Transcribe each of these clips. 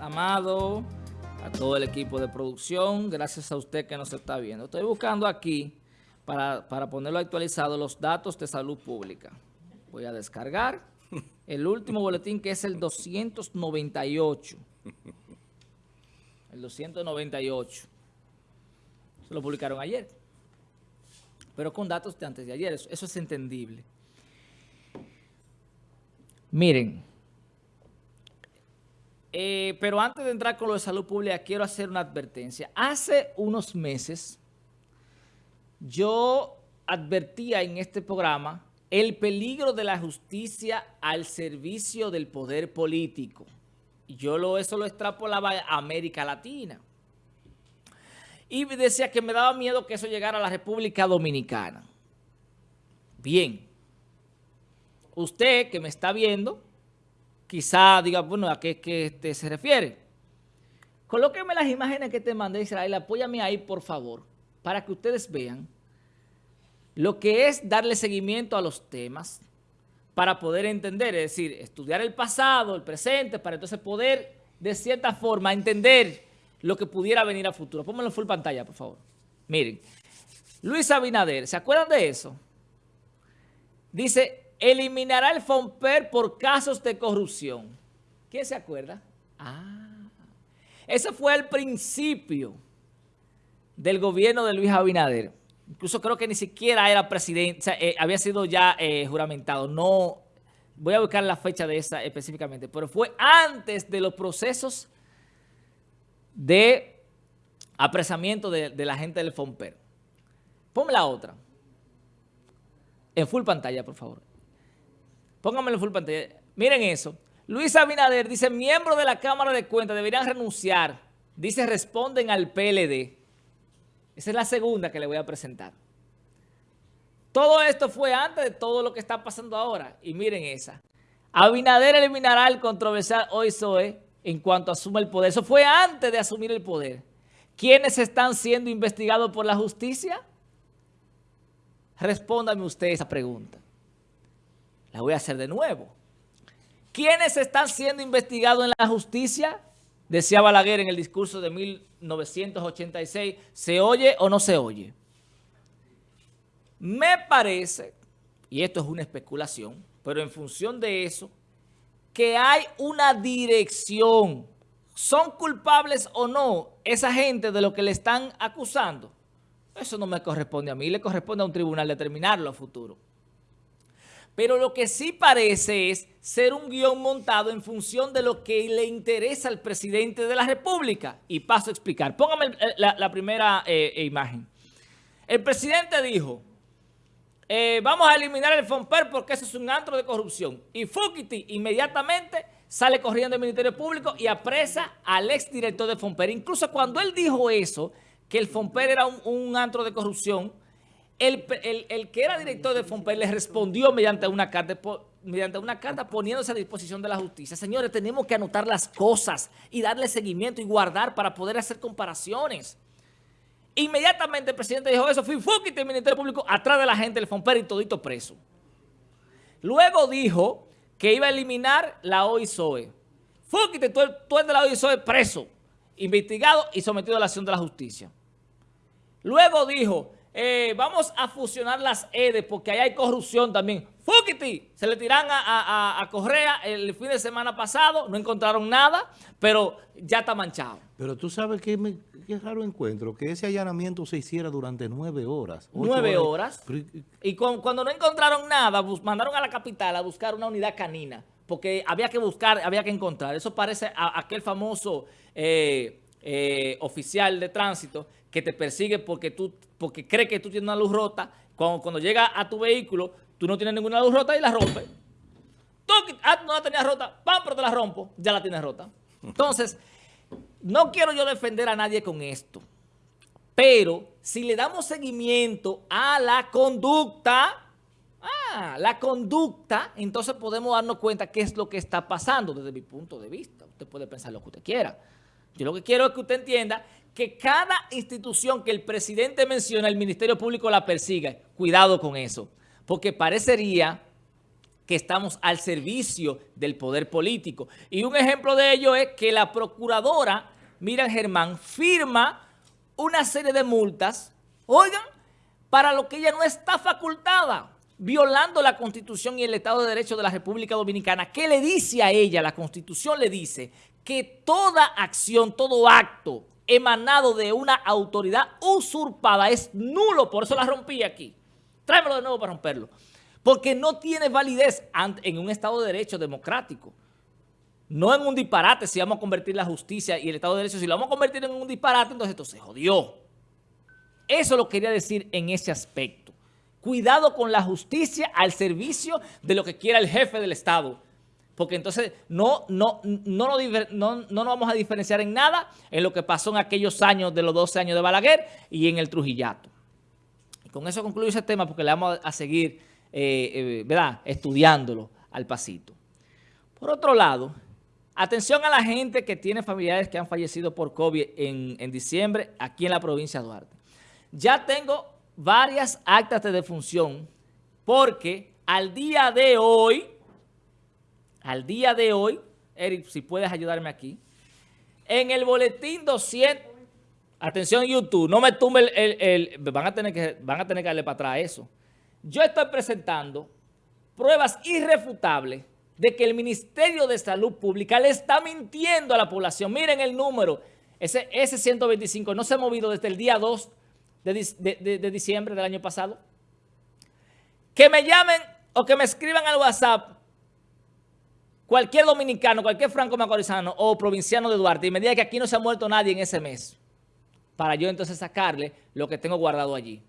Amado, a todo el equipo de producción. Gracias a usted que nos está viendo. Estoy buscando aquí, para, para ponerlo actualizado, los datos de salud pública. Voy a descargar el último boletín que es el 298. El 298. Se lo publicaron ayer. Pero con datos de antes de ayer. Eso es entendible. Miren. Eh, pero antes de entrar con lo de salud pública, quiero hacer una advertencia. Hace unos meses, yo advertía en este programa el peligro de la justicia al servicio del poder político. Yo eso lo extrapolaba a América Latina. Y decía que me daba miedo que eso llegara a la República Dominicana. Bien. Usted que me está viendo quizá diga, bueno, ¿a qué, qué este, se refiere? Colóqueme las imágenes que te mandé, Israel, apóyame ahí, por favor, para que ustedes vean lo que es darle seguimiento a los temas para poder entender, es decir, estudiar el pasado, el presente, para entonces poder, de cierta forma, entender lo que pudiera venir a futuro. Pónganlo full pantalla, por favor. Miren, Luis Abinader, ¿se acuerdan de eso? Dice, eliminará el FOMPER por casos de corrupción. ¿Quién se acuerda? Ah, ese fue el principio del gobierno de Luis Abinader. Incluso creo que ni siquiera era presidente, eh, había sido ya eh, juramentado. No, voy a buscar la fecha de esa específicamente, pero fue antes de los procesos de apresamiento de, de la gente del FOMPER. Ponme la otra. En full pantalla, por favor. Pónganmelo full pantalla. Miren eso. Luis Abinader dice, miembros de la Cámara de Cuentas deberían renunciar. Dice, responden al PLD. Esa es la segunda que le voy a presentar. Todo esto fue antes de todo lo que está pasando ahora. Y miren esa. Abinader eliminará el controversial OISOE en cuanto asume el poder. Eso fue antes de asumir el poder. ¿Quiénes están siendo investigados por la justicia? Respóndame usted esa pregunta. La voy a hacer de nuevo. ¿Quiénes están siendo investigados en la justicia? Decía Balaguer en el discurso de 1986, ¿se oye o no se oye? Me parece, y esto es una especulación, pero en función de eso, que hay una dirección. ¿Son culpables o no esa gente de lo que le están acusando? Eso no me corresponde a mí, le corresponde a un tribunal determinarlo a futuro. Pero lo que sí parece es ser un guion montado en función de lo que le interesa al presidente de la República. Y paso a explicar. Póngame la, primera eh, imagen. El presidente dijo, eh, vamos a eliminar el FOMPER porque eso es un antro de corrupción. Y Fukiti inmediatamente sale corriendo del Ministerio Público y apresa al exdirector de FOMPER. Incluso cuando él dijo eso, que el FOMPER era un antro de corrupción, el, que era director de FOMPER le respondió mediante una carta mediante una carta poniéndose a disposición de la justicia. Señores, tenemos que anotar las cosas y darle seguimiento y guardar para poder hacer comparaciones. Inmediatamente el presidente dijo eso, fui y el Ministerio Público atrás de la gente del FOMPER y todito preso. Luego dijo que iba a eliminar la OISOE. Fúquite, tú, tú eres de la OISOE preso, investigado y sometido a la acción de la justicia. Luego dijo eh, vamos a fusionar las EDE porque ahí hay corrupción también. ¡Fúquiti! Se le tiran a, Correa el fin de semana pasado, no encontraron nada, pero ya está manchado. Pero tú sabes que qué raro encuentro, que ese allanamiento se hiciera durante nueve horas. Nueve horas. Y cuando no encontraron nada, mandaron a la capital a buscar una unidad canina, porque había que buscar, había que encontrar. Eso parece a, aquel famoso... Eh, eh, oficial de tránsito que te persigue porque tú porque cree que tú tienes una luz rota. Cuando, cuando llega a tu vehículo, tú no tienes ninguna luz rota y la rompe. Tú ah, no la tenías rota, ¡pam! pero te la rompo, ya la tienes rota. Entonces, no quiero yo defender a nadie con esto. Pero si le damos seguimiento a la conducta, ah, la conducta, entonces podemos darnos cuenta qué es lo que está pasando desde mi punto de vista. Usted puede pensar lo que usted quiera. Yo lo que quiero es que usted entienda que cada institución que el presidente menciona, el Ministerio Público la persiga. Cuidado con eso, porque parecería que estamos al servicio del poder político. Y un ejemplo de ello es que la procuradora Miriam Germán firma una serie de multas, oigan, para lo que ella no está facultada, violando la Constitución y el Estado de Derecho de la República Dominicana. ¿Qué le dice a ella? La Constitución le dice que toda acción, todo acto emanado de una autoridad usurpada es nulo, por eso la rompí aquí. Tráemelo de nuevo para romperlo. Porque no tiene validez en un Estado de Derecho democrático. No en un disparate si vamos a convertir la justicia y el Estado de Derecho. Si lo vamos a convertir en un disparate, entonces esto se jodió. Eso lo quería decir en ese aspecto. Cuidado con la justicia al servicio de lo que quiera el jefe del Estado. Porque entonces no, no, no, no, no nos vamos a diferenciar en nada en lo que pasó en aquellos años de los 12 años de Balaguer y en el Trujillato. Con eso concluyo ese tema porque le vamos a seguir eh, eh, ¿verdad? estudiándolo al pasito. Por otro lado, atención a la gente que tiene familiares que han fallecido por COVID en diciembre aquí en la provincia de Duarte. Ya tengo varias actas de defunción porque al día de hoy, al día de hoy, Eric, si puedes ayudarme aquí, en el boletín 200, atención YouTube, no me tumbe el, van, a tener que, van a tener que darle para atrás eso. Yo estoy presentando pruebas irrefutables de que el Ministerio de Salud Pública le está mintiendo a la población. Miren el número, ese, ese 125 no se ha movido desde el día 2 de, diciembre del año pasado. Que me llamen o que me escriban al WhatsApp cualquier dominicano, cualquier franco macorizano o provinciano de Duarte y me diga que aquí no se ha muerto nadie en ese mes, para yo entonces sacarle lo que tengo guardado allí.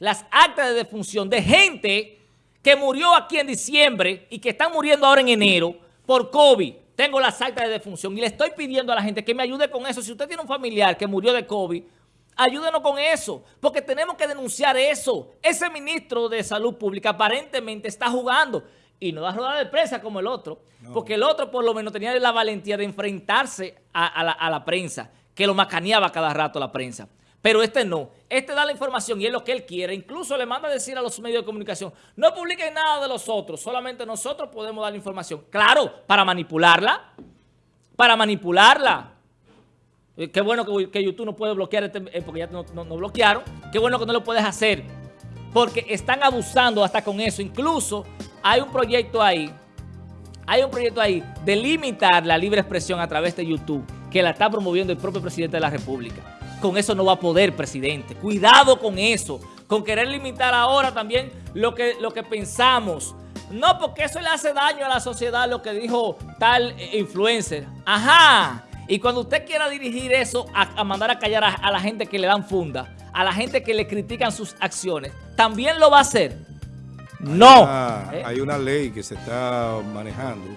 Las actas de defunción de gente que murió aquí en diciembre y que están muriendo ahora en enero por COVID. Tengo las actas de defunción y le estoy pidiendo a la gente que me ayude con eso. Si usted tiene un familiar que murió de COVID, ayúdenos con eso, porque tenemos que denunciar eso. Ese ministro de Salud Pública aparentemente está jugando y no da rueda de prensa como el otro, porque el otro por lo menos tenía la valentía de enfrentarse a, la, a la prensa, que lo macaneaba cada rato la prensa. Pero este no. Este da la información y es lo que él quiere. Incluso le manda a decir a los medios de comunicación, no publiquen nada de los otros, solamente nosotros podemos dar la información. Claro, para manipularla, para manipularla. Eh, qué bueno que, YouTube no puede bloquear, este, eh, porque ya no, no bloquearon. Qué bueno que no lo puedes hacer, porque están abusando hasta con eso. Incluso hay un proyecto ahí, hay un proyecto ahí de limitar la libre expresión a través de YouTube, que la está promoviendo el propio presidente de la República con eso no va a poder, presidente. Cuidado con eso, con querer limitar ahora también lo que, lo que pensamos. No, porque eso le hace daño a la sociedad, lo que dijo tal influencer. Ajá. Y cuando usted quiera dirigir eso a, mandar a callar a, la gente que le dan funda, a la gente que le critican sus acciones, ¿también lo va a hacer? No. hay una ley que se está manejando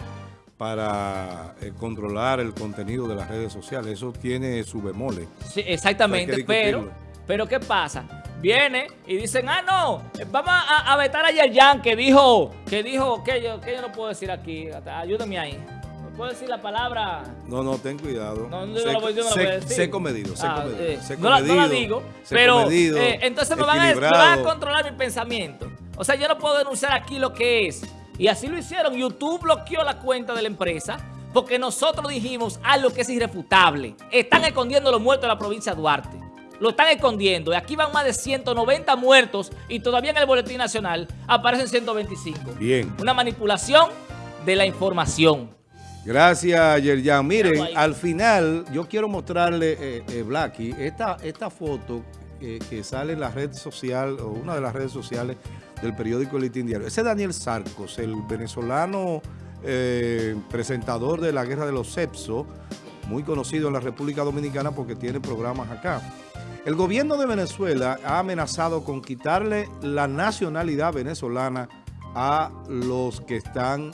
para eh, controlar el contenido de las redes sociales. Eso tiene su bemole. Sí, exactamente, pero, pero ¿qué pasa? Viene y dicen, ah, no, vamos a, a vetar a Yerjan que dijo, que dijo, que yo, que yo no puedo decir aquí, ayúdame ahí. ¿No puedo decir la palabra? No, no, ten cuidado. No, no, no, no sé, comedido, sé ah, comedido, eh, no, la, no, la, digo, pero eh, entonces me van, a, me van a controlar mi pensamiento. O sea, yo no puedo denunciar aquí lo que es. Y así lo hicieron. YouTube bloqueó la cuenta de la empresa porque nosotros dijimos algo que es irrefutable. Están escondiendo los muertos de la provincia de Duarte. Lo están escondiendo. Y aquí van más de 190 muertos y todavía en el Boletín Nacional aparecen 125. Bien. Una manipulación de la información. Gracias, Yerjan. Miren, al final yo quiero mostrarle, eh, eh Blacky, esta, esta foto eh, que sale en la red social, o una de las redes sociales del periódico El Diario. Ese es Daniel Sarcos, el venezolano eh, presentador de la Guerra de los Cepsos, muy conocido en la República Dominicana porque tiene programas acá. El gobierno de Venezuela ha amenazado con quitarle la nacionalidad venezolana a los que están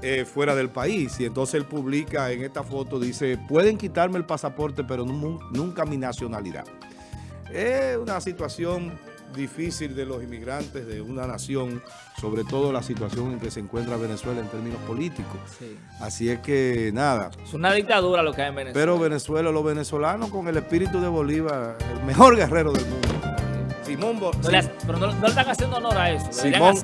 eh, fuera del país. Y entonces él publica en esta foto, dice, pueden quitarme el pasaporte, pero nunca mi nacionalidad. Es una situación difícil de los inmigrantes de una nación, sobre todo la situación en que se encuentra Venezuela en términos políticos. Así es que nada. Es una dictadura lo que hay en Venezuela. Pero Venezuela, los venezolanos con el espíritu de Bolívar, el mejor guerrero del mundo. Simón Pero no, le están haciendo honor a eso. Simón,